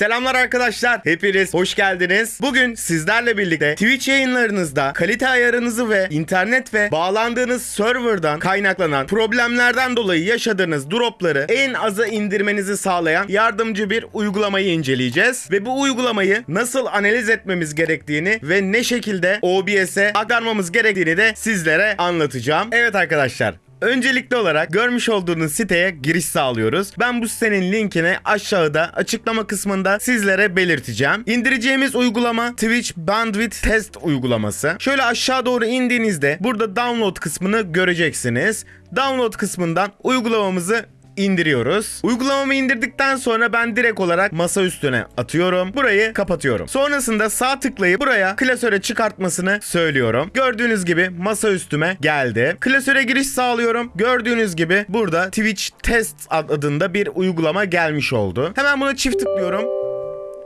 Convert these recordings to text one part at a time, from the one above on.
Selamlar arkadaşlar. Hepiniz hoş geldiniz. Bugün sizlerle birlikte Twitch yayınlarınızda kalite ayarınızı ve internet ve bağlandığınız serverdan kaynaklanan problemlerden dolayı yaşadığınız dropları en aza indirmenizi sağlayan yardımcı bir uygulamayı inceleyeceğiz. Ve bu uygulamayı nasıl analiz etmemiz gerektiğini ve ne şekilde OBS'e aktarmamız gerektiğini de sizlere anlatacağım. Evet arkadaşlar Öncelikli olarak görmüş olduğunuz siteye giriş sağlıyoruz. Ben bu sitenin linkini aşağıda açıklama kısmında sizlere belirteceğim. İndireceğimiz uygulama Twitch Bandwidth Test uygulaması. Şöyle aşağı doğru indiğinizde burada download kısmını göreceksiniz. Download kısmından uygulamamızı indiriyoruz. Uygulamamı indirdikten sonra ben direkt olarak masa üstüne atıyorum. Burayı kapatıyorum. Sonrasında sağ tıklayıp buraya klasöre çıkartmasını söylüyorum. Gördüğünüz gibi masa üstüme geldi. Klasöre giriş sağlıyorum. Gördüğünüz gibi burada Twitch Test adında bir uygulama gelmiş oldu. Hemen buna çift tıklıyorum.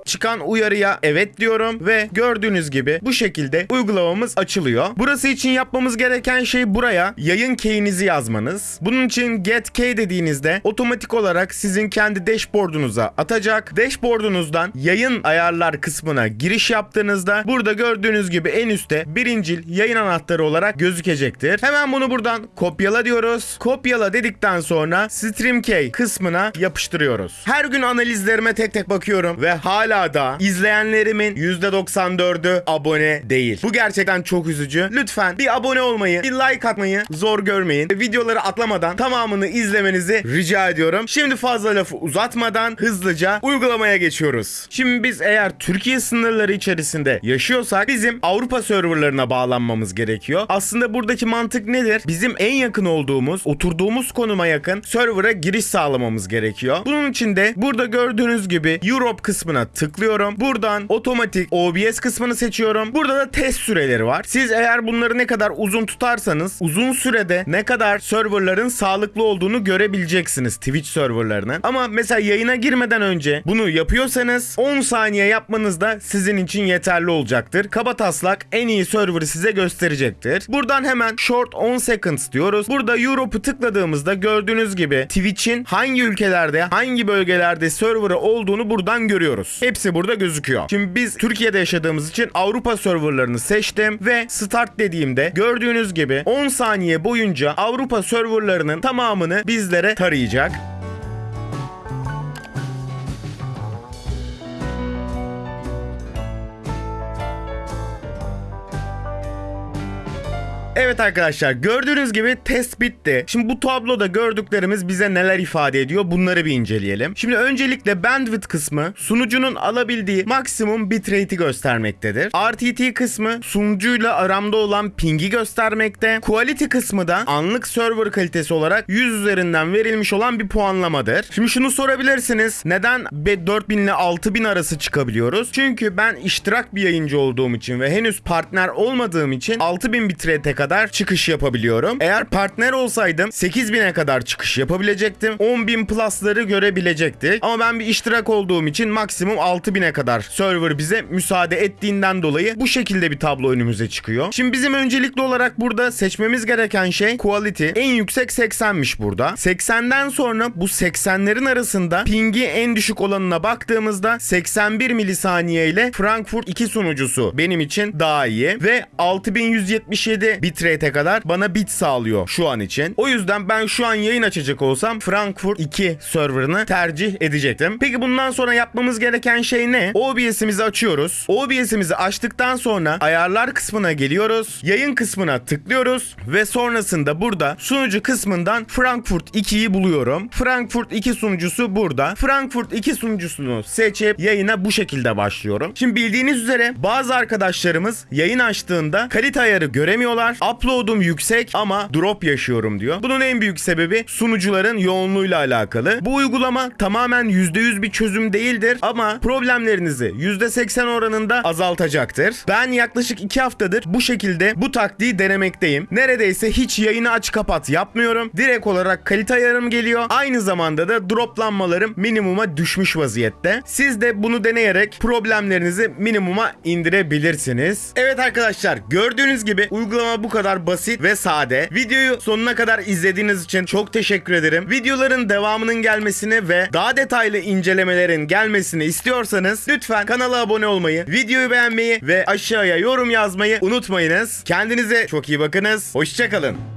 Çıkan uyarıya evet diyorum ve gördüğünüz gibi bu şekilde uygulamamız açılıyor. Burası için yapmamız gereken şey buraya yayın key'inizi yazmanız. Bunun için get key dediğinizde otomatik olarak sizin kendi dashboard'unuza atacak. Dashboard'unuzdan yayın ayarlar kısmına giriş yaptığınızda burada gördüğünüz gibi en üstte birincil yayın anahtarı olarak gözükecektir. Hemen bunu buradan kopyala diyoruz. Kopyala dedikten sonra stream key kısmına yapıştırıyoruz. Her gün analizlerime tek tek bakıyorum ve hala da izleyenlerimin %94'ü abone değil. Bu gerçekten çok üzücü. Lütfen bir abone olmayı, bir like atmayı zor görmeyin. Videoları atlamadan tamamını izlemenizi rica ediyorum. Şimdi fazla lafı uzatmadan hızlıca uygulamaya geçiyoruz. Şimdi biz eğer Türkiye sınırları içerisinde yaşıyorsak bizim Avrupa serverlarına bağlanmamız gerekiyor. Aslında buradaki mantık nedir? Bizim en yakın olduğumuz, oturduğumuz konuma yakın server'a giriş sağlamamız gerekiyor. Bunun için de burada gördüğünüz gibi Europe kısmına tıklıyorum. Buradan otomatik OBS kısmını seçiyorum. Burada da test süreleri var. Siz eğer bunları ne kadar uzun tutarsanız uzun sürede ne kadar serverların sağlıklı olduğunu görebileceksiniz Twitch serverlarının. Ama mesela yayına girmeden önce bunu yapıyorsanız 10 saniye yapmanız da sizin için yeterli olacaktır. Kaba taslak en iyi server'ı size gösterecektir. Buradan hemen short 10 seconds diyoruz. Burada Europe'u tıkladığımızda gördüğünüz gibi Twitch'in hangi ülkelerde, hangi bölgelerde server'ı olduğunu buradan görüyoruz. Hepsi burada gözüküyor. Şimdi biz Türkiye'de yaşadığımız için Avrupa serverlarını seçtim ve start dediğimde gördüğünüz gibi 10 saniye boyunca Avrupa serverlarının tamamını bizlere tarayacak. Evet arkadaşlar gördüğünüz gibi test bitti. Şimdi bu tabloda gördüklerimiz bize neler ifade ediyor bunları bir inceleyelim. Şimdi öncelikle bandwidth kısmı sunucunun alabildiği maksimum bitrate'i göstermektedir. RTT kısmı sunucuyla aramda olan ping'i göstermekte. Quality kısmı da anlık server kalitesi olarak 100 üzerinden verilmiş olan bir puanlamadır. Şimdi şunu sorabilirsiniz. Neden 4000 ile 6000 arası çıkabiliyoruz? Çünkü ben iştirak bir yayıncı olduğum için ve henüz partner olmadığım için 6000 bitrate'e kadar çıkış yapabiliyorum. Eğer partner olsaydım 8000'e kadar çıkış yapabilecektim. 10.000 plus'ları görebilecektik. Ama ben bir iştirak olduğum için maksimum 6000'e kadar server bize müsaade ettiğinden dolayı bu şekilde bir tablo önümüze çıkıyor. Şimdi bizim öncelikli olarak burada seçmemiz gereken şey quality. En yüksek 80'miş burada. 80'den sonra bu 80'lerin arasında pingi en düşük olanına baktığımızda 81 milisaniye ile Frankfurt 2 sunucusu benim için daha iyi ve 6177 bitrate'e kadar bana bit sağlıyor şu an için. O yüzden ben şu an yayın açacak olsam Frankfurt 2 serverını tercih edecektim. Peki bundan sonra yapmamız gereken şey ne? OBS'imizi açıyoruz. OBS'imizi açtıktan sonra ayarlar kısmına geliyoruz. Yayın kısmına tıklıyoruz ve sonrasında burada sunucu kısmından Frankfurt 2'yi buluyorum. Frankfurt 2 sunucusu burada. Frankfurt 2 sunucusunu seçip yayına bu şekilde başlıyorum. Şimdi bildiğiniz üzere bazı arkadaşlarımız yayın açtığında kalite ayarı göremiyorlar. Upload'um yüksek ama drop yaşıyorum diyor. Bunun en büyük sebebi sunucuların yoğunluğuyla alakalı. Bu uygulama tamamen %100 bir çözüm değildir ama problemlerinizi %80 oranında azaltacaktır. Ben yaklaşık 2 haftadır bu şekilde bu taktiği denemekteyim. Neredeyse hiç yayını aç kapat yapmıyorum. Direkt olarak kalite ayarım geliyor. Aynı zamanda da droplanmalarım minimuma düşmüş vaziyette. Siz de bunu deneyerek problemlerinizi minimuma indirebilirsiniz. Evet arkadaşlar gördüğünüz gibi uygulama bu kadar basit ve sade. Videoyu sonuna kadar izlediğiniz için çok teşekkür ederim. Videoların devamının gelmesini ve daha detaylı incelemelerin gelmesini istiyorsanız lütfen kanala abone olmayı, videoyu beğenmeyi ve aşağıya yorum yazmayı unutmayınız. Kendinize çok iyi bakınız. Hoşçakalın.